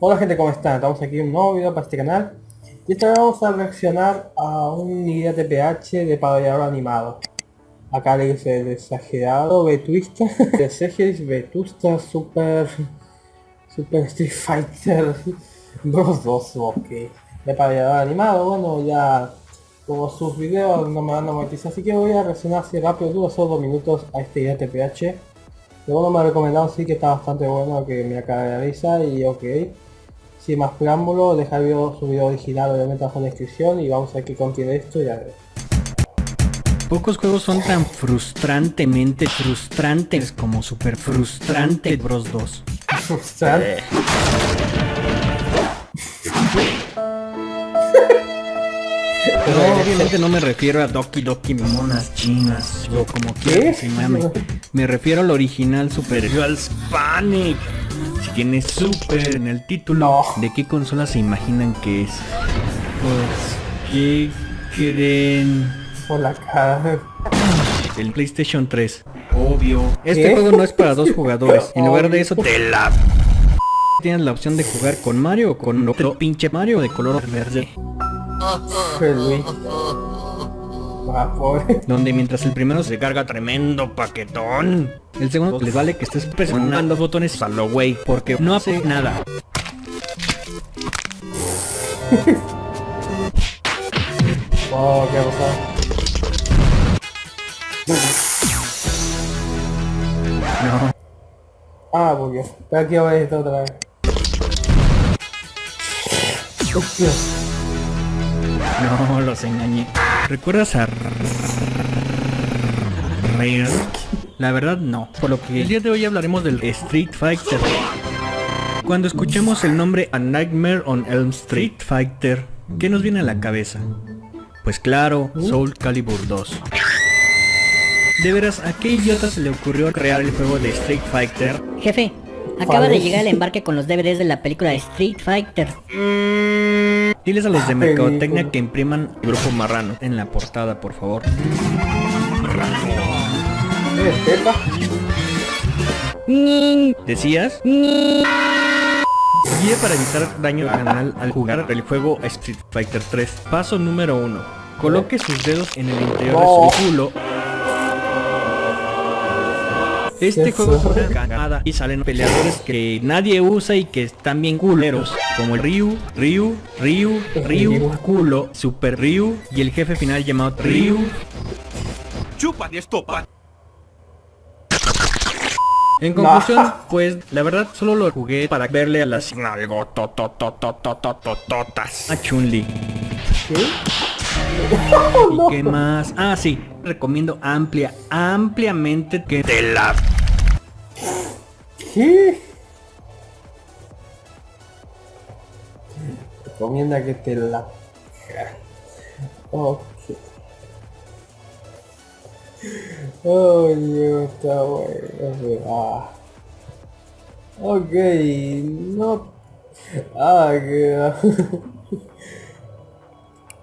Hola gente, ¿cómo están? Estamos aquí en un nuevo video para este canal y esta vez vamos a reaccionar a un guía de PH de animado. Acá le dice el exagerado Vetuista, de Series Vetusta Super Super Street Fighter Bros 2, ok. De pabellón animado, bueno ya como sus videos no me van a monetizar, así que voy a reaccionar así rápido, duro solo dos minutos a este guía de PH. Me ha recomendado sí que está bastante bueno, que me acaba de risa y ok. Sin más preámbulo, dejar el video, su video original obviamente abajo en la descripción y vamos a ver qué contiene esto ya Pocos juegos son tan frustrantemente frustrantes como Super Frustrante Bros 2. Frustrante. Eh. Pero obviamente no me refiero a Doki Doki monas chinas o como quieras se Me refiero al original Super Girls Panic tiene Super en el título. ¿De qué consola se imaginan que es? Pues, ¿qué creen? Por la cara. El PlayStation 3. Obvio. Este juego no es para dos jugadores. En lugar de eso, te la... Tienes la opción de jugar con Mario o con otro pinche Mario de color verde. Donde mientras el primero se carga tremendo paquetón, el segundo les vale que estés presionando los botones a lo güey, porque no hace nada. oh, qué pasó. No. Ah, porque. Pero aquí a esto otra vez. Hostia. No, los engañé. ¿Recuerdas a Rare? La verdad no, por lo que el día de hoy hablaremos del Street Fighter. Cuando escuchamos el nombre A Nightmare on Elm Street Fighter, ¿qué nos viene a la cabeza? Pues claro, Soul Calibur 2. De veras, ¿a qué idiota se le ocurrió crear el juego de Street Fighter? Jefe, acaba de llegar el embarque con los DVDs de la película Street Fighter. Diles a los de Mercadotecnia que impriman el grupo marrano en la portada, por favor. ¿Decías? Guía para evitar daño canal al jugar el juego Street Fighter 3. Paso número 1. Coloque sus dedos en el interior de su culo este juego es una cagada y salen peleadores que nadie usa y que están bien culeros, como el Ryu, Ryu, Ryu, Ryu, culo, Super Ryu y el jefe final llamado Ryu. Chupa de estopa. En conclusión, pues la verdad solo lo jugué para verle a las totas a Chun-Li. ¿Y qué más? Ah, sí. Recomiendo amplia, ampliamente que te la... ¿Qué? Recomienda que te la... Ok. Oh, Dios, está bueno. Ah. Ok, no... Ah, qué...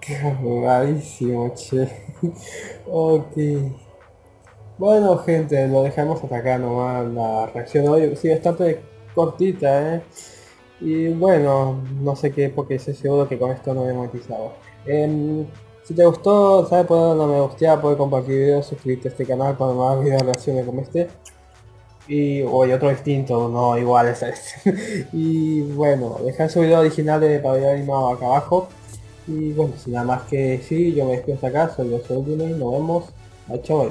Qué che. ok. Bueno, gente, lo dejamos hasta acá nomás. La reacción hoy sí bastante cortita, ¿eh? Y bueno, no sé qué, porque estoy seguro que con esto no he monetizado. Em, si te gustó, sabes poner una me gusta, puedes compartir videos, suscribirte a este canal para más videos reacciones como este. Y hoy otro distinto, no igual es este. y bueno, dejar su video original de pabellón animado acá abajo. Y bueno, sin nada más que decir, yo me despido hasta acá, soy yo, soy y nos vemos. Chao,